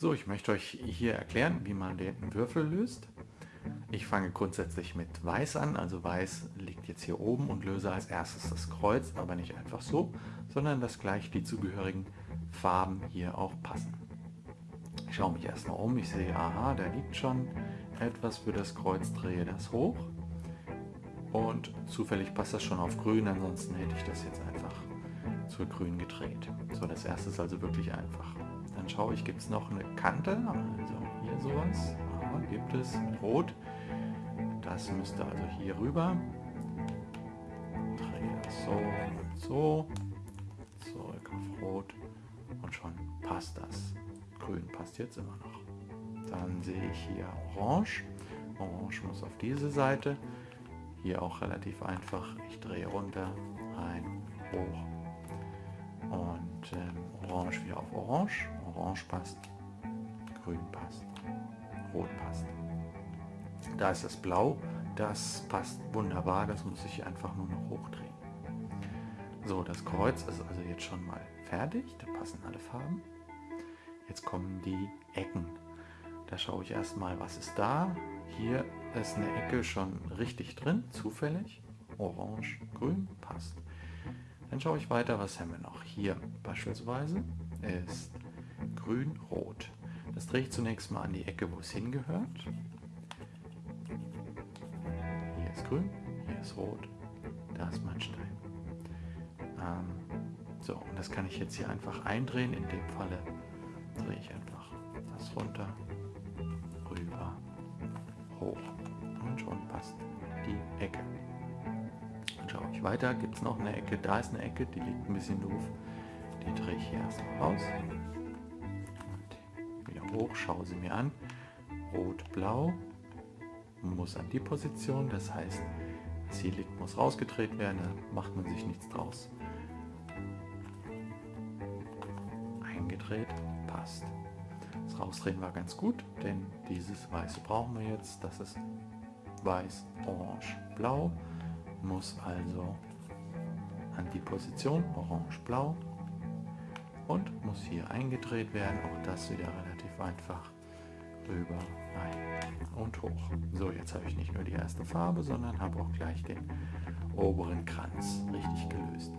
So, ich möchte euch hier erklären, wie man den Würfel löst. Ich fange grundsätzlich mit Weiß an, also Weiß liegt jetzt hier oben und löse als erstes das Kreuz, aber nicht einfach so, sondern dass gleich die zugehörigen Farben hier auch passen. Ich schaue mich erstmal um, ich sehe, aha, da liegt schon etwas für das Kreuz, drehe das hoch und zufällig passt das schon auf grün, ansonsten hätte ich das jetzt einfach zur grün gedreht. So, das erste ist also wirklich einfach. Dann schaue ich, gibt es noch eine Kante, also hier sowas, Aha, gibt es, rot. Das müsste also hier rüber. Drehe das so und so, zurück auf rot und schon passt das. Grün passt jetzt immer noch. Dann sehe ich hier orange. Orange muss auf diese Seite. Hier auch relativ einfach. Ich drehe runter, rein, hoch und ähm, orange wieder auf orange. Orange passt, grün passt, rot passt. Da ist das Blau, das passt wunderbar, das muss ich einfach nur noch hochdrehen. So, das Kreuz ist also jetzt schon mal fertig, da passen alle Farben. Jetzt kommen die Ecken. Da schaue ich erstmal, was ist da. Hier ist eine Ecke schon richtig drin, zufällig. Orange, grün, passt. Dann schaue ich weiter, was haben wir noch. Hier beispielsweise ist grün, rot. Das drehe ich zunächst mal an die Ecke, wo es hingehört. Hier ist grün, hier ist rot, da ist mein Stein. Ähm, so, und das kann ich jetzt hier einfach eindrehen. In dem Falle drehe ich einfach das runter, Ich weiter, gibt es noch eine Ecke, da ist eine Ecke, die liegt ein bisschen doof. Die drehe ich hier erstmal raus hoch, schaue sie mir an. Rot-Blau muss an die Position, das heißt, hier liegt, muss rausgedreht werden, da macht man sich nichts draus. Eingedreht, passt. Das Rausdrehen war ganz gut, denn dieses Weiße brauchen wir jetzt. Das ist Weiß, Orange, Blau. Muss also an die Position Orange, Blau und muss hier eingedreht werden. Auch das wieder relativ einfach. Rüber, rein und hoch. So, jetzt habe ich nicht nur die erste Farbe, sondern habe auch gleich den oberen Kranz richtig gelöst.